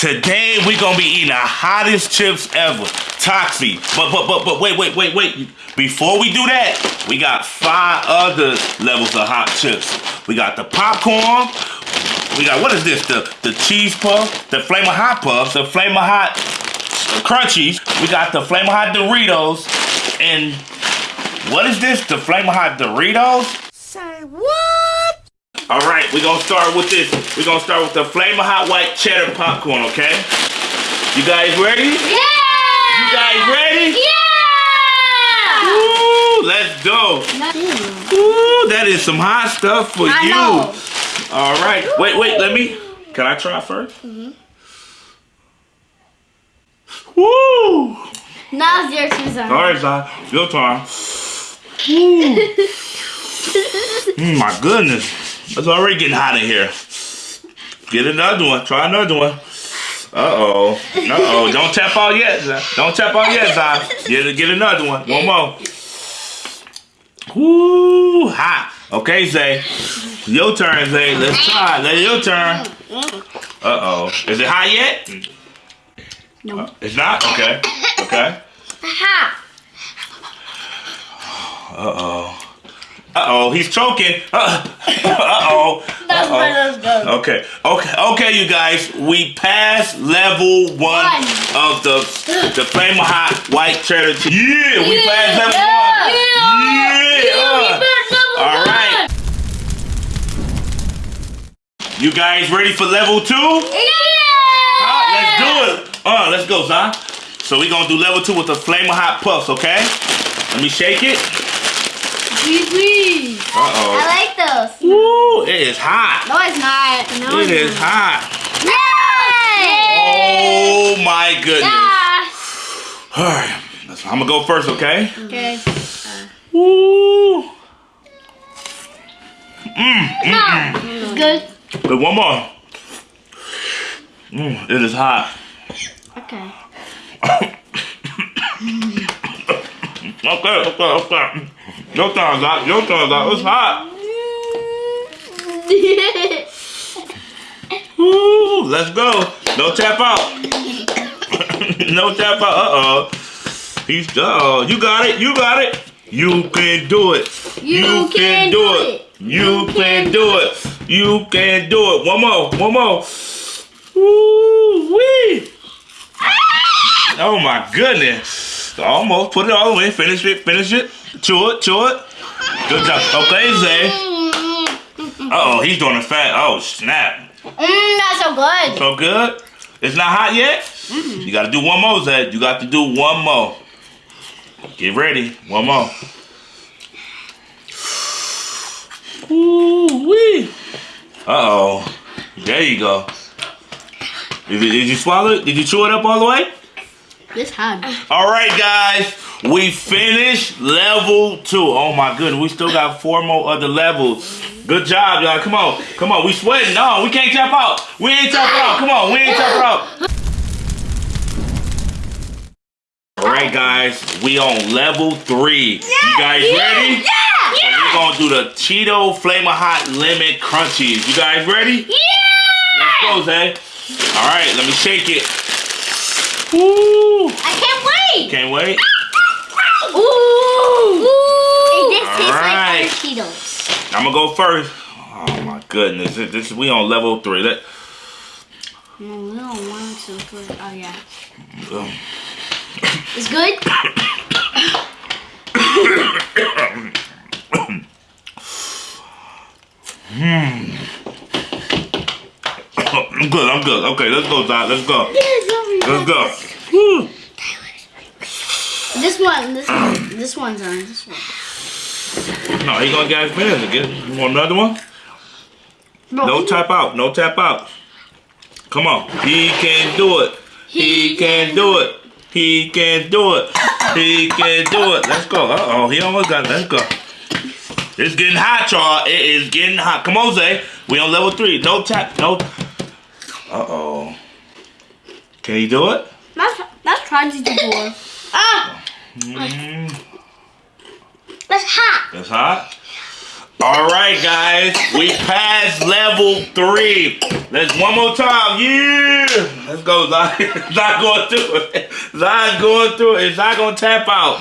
Today we gonna be eating the hottest chips ever, Takis. But but but but wait wait wait wait. Before we do that, we got five other levels of hot chips. We got the popcorn. We got what is this? The the cheese puff, the flame of hot puffs, the flame of hot crunchies. We got the flame of hot Doritos, and what is this? The flame of hot Doritos? Say what? All right, we're gonna start with this. We're gonna start with the Flamin' Hot White Cheddar Popcorn, okay? You guys ready? Yeah! You guys ready? Yeah! Woo, let's go. Ooh, that is some hot stuff for I you. know. All right, wait, wait, let me, can I try 1st Mm-hmm. Woo! Now it's your turn. All right, Zai, your turn. Woo. Mm, my goodness, it's already getting hot in here. Get another one, try another one. Uh-oh, uh-oh, don't tap out yet, Zai. Don't tap out yet, Zai. Get, get another one, one more. Woo, hot. Okay, Zay. Your turn, Zay. Let's try. Let your turn. Uh-oh. Is it hot yet? No. Uh, it's not? Okay. Okay. Ha! Uh-oh. Uh-oh, he's choking. Uh, Uh-oh. That's where let's go. Okay, okay, okay, you guys. We passed level one, One. of the the flame hot white cheddar cheese. Yeah, we passed level Yeah. one. Yeah. All right. You guys ready for level two? Uh, let's do it. Uh, let's go, Zah. So we gonna do level two with the flame of hot puffs, okay? Let me shake it. Please. Uh oh. I like those. Woo, it is hot. No, it's not. No, It it's is not. hot. Yay! Oh my goodness. Yeah. All right, I'm gonna go first, okay? Okay. Woo. It's good. But one more. Mm, it is hot. Okay. Okay, okay, okay. Your turn, out. Your turn, out. It's hot. Woo, let's go. No tap out. no tap out. Uh-oh. He's, uh-oh. You got it. You got it. You can do it. You can do it. You can do it. You can do it. One more. One more. Woo wee. Ah! Oh my goodness. Almost. Put it all the way. Finish it. Finish it. Chew it. Chew it. Good job. Okay, Zay. Uh-oh, he's doing a fat. Oh, snap. Mmm, that's so good. So good? It's not hot yet? Mmm. You gotta do one more, Zay. You got to do one more. Get ready. One more. Ooh wee. Uh-oh. There you go. Did you, did you swallow it? Did you chew it up all the way? This hot. All right, guys. We finished level two. Oh my goodness, we still got four more other levels. Good job, y'all. Come on, come on. We sweating. No, we can't tap out. We ain't tap out. Come on, we ain't tap out. All right, guys. We on level three. You guys ready? Yeah! So we're gonna do the Cheeto Flamin' Hot Lemon Crunchies. You guys ready? Yeah! Let's go, Zay. All right, let me shake it. Woo! I can't wait! Can't wait. Ooh! Ooh! It tastes Alright. like other Cheetos. I'm gonna go first. Oh my goodness, this, this we on level three. Let, No, we don't want to put Oh, yeah. um, It's good? I'm good. I'm good. Okay, let's go, Dad. Let's go. Let's go. Woo. This one, this one, this one's on. This one. No, he gonna get his fans again. You want another one? Bro, No tap out. No tap out. Come on. He can do it. He can do it. He can do it. He can do it. Let's go. Uh oh, he almost got it. Let's go. It's getting hot, y'all. It is getting hot. Come on, Zay. We on level three. No tap. No. Uh oh. Can you do it? That's, that's trying to do more. Ah! Mm, That's hot. that's hot. All right, guys, we passed level three. Let's one more time. Yeah, let's go. Zion. Zion going through it. Zion going through it. Is Zion gonna tap out?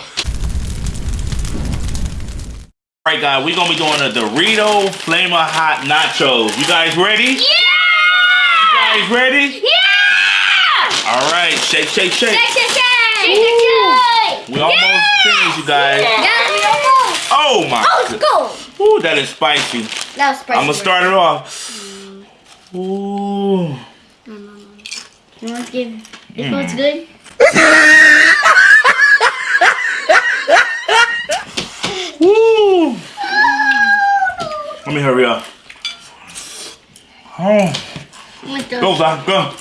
All right, guys, we're gonna be doing a Dorito Flamer Hot Nachos. You guys ready? Yeah! You guys ready? Yeah! All right, shake, shake, shake. Shake, shake, shake! Shake, shake! We almost finished, you guys. Yeah, we almost. Oh my. Oh, let's go. Ooh, that is spicy. That was spicy. I'm gonna start it off. Ooh. You want to give? This mm. one's good. Woo! Let me hurry up. Oh, I'm gonna do go, Zach, go.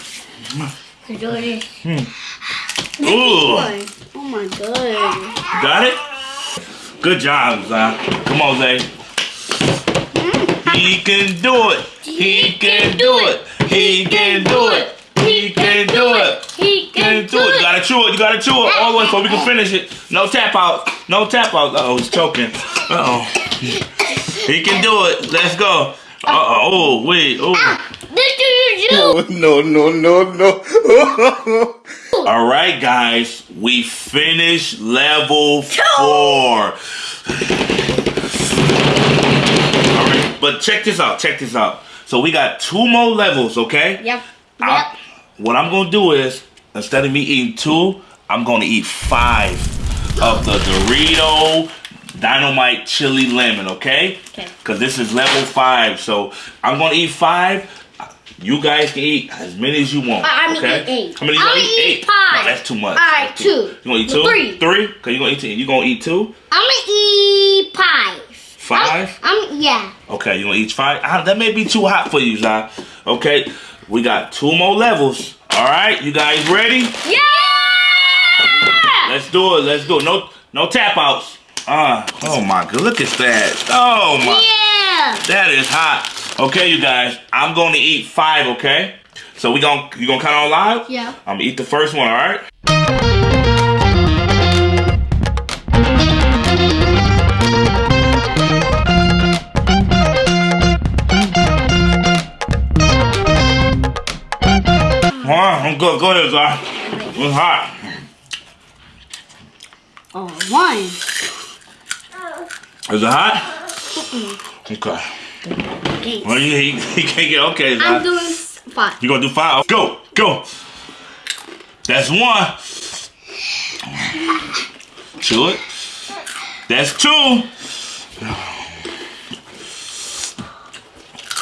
Let's. Ooh, Oh my god. got it? Good job, Zach. Come on, Zay. He can do it. He can do it. He can do it. He can do it. He can do it. You gotta chew it. You gotta chew it all the way so we can finish it. No tap out. No tap out. Uh oh, he's choking. Uh oh. He can do it. Let's go. Uh. Oh wait. Oh. This do you do? Oh, no, no, no, no. All right, guys. We finished level four. All right, but check this out. Check this out. So we got two more levels. Okay. Yep. I- Yep. what I'm gonna do is instead of me eating two, I'm gonna eat five of the Dorito Dynamite Chili Lemon, okay? Okay. Cause this is level five, so I'm gonna eat five. You guys can eat as many as you want. I'm gonna eat eight. How many you I'm gonna gonna eat? eat Eight. five. No, that's too much. All right, That's two. You gonna eat two? Three. Three? Cause you gonna eat two. You gonna eat two? I'm gonna eat five. Five? I'm, yeah. Okay, you gonna eat five? Ah, that may be too hot for you, Zai. Okay, we got two more levels. All right, you guys ready? Yeah! Let's do it. Let's do it. No, no tap outs. Ah, oh my god, look at that. Oh my, Yeah! that is hot. Okay, you guys, I'm going to eat five. Okay, so we gonna you gonna count on live? Yeah. I'm gonna eat the first one. All right. All right, I'm good. Go ahead, Zai. It's hot. Oh, one. Is it hot? Okay. Eight. Well, he, he, he can't get okay. I'm Zai. doing five. You gonna do five? Go, go. That's one. Chew it. That's two.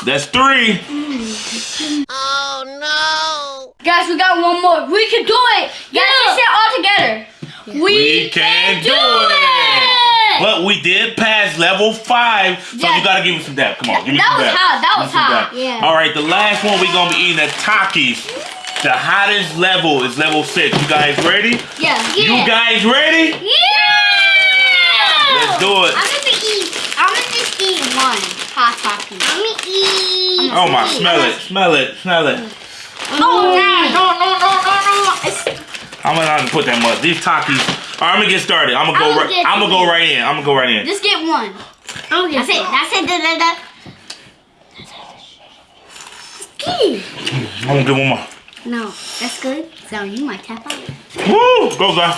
That's three. Oh no! Guys, we got one more. We can do it. Guys, let's say all together. We, We can do it. But we did pass level five, so Yeah. you gotta give me some dab. Come on, give me That some was hot. That was hot. Yeah. All right, the last one we gonna be eating at Takis. The hottest level is level six. You guys ready? Yeah. You guys ready? Yeah! Let's do it. I'm gonna eat. I'm gonna just eat one hot poppy. I'm gonna eat. Oh my, smell it, smell it, smell it. Oh no! No! No! No! No! No! It's, I'm gonna not put that much. These Takis. All right, I'm gonna get started. I'm gonna go I'ma right. I'm gonna go right in. I'm gonna go right in. just get one. Oh, that's it. That's it. Da, da, da. Ski. I'm gonna get one more. No, that's good. So you might tap out. Woo! Go, guys.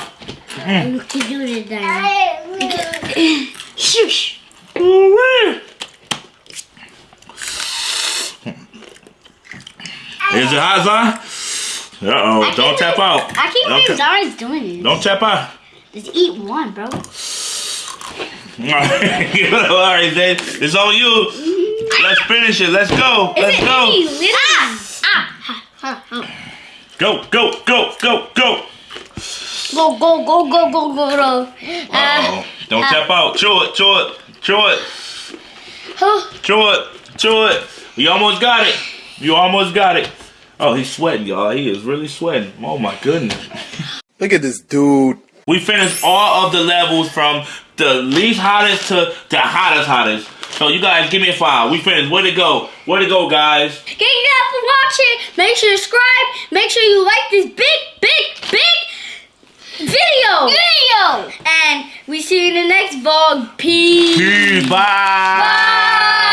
Mm. You can do it then. Shush. Ooh-wee. Is it hot, Zion? Uh oh! I Don't tap do- out. I can't Don't believe tap- Zara's doing it. Don't tap out. Just eat one, bro. All right, then it's on you. Let's finish it. Let's go. Is Let's it go. Ah! Ah! ah, ah. Go, go, go, go, go. Go, go, go, go, go, go, go. Uh Uh, oh! Don't tap out. Chew it, chew it, chew it, oh, chew it, chew it. You almost got it. You almost got it. Oh, he's sweating, y'all. He is really sweating. Oh my goodness. Look at this dude. We finished all of the levels from the least hottest to the hottest hottest. So you guys give me a five. We finished. Where'd it go? Where'd it go, guys? Thank you guys for watching. Make sure you subscribe. Make sure you like this big, big, big video. Video. And we see you in the next vlog. Peace. Peace. Bye. Bye.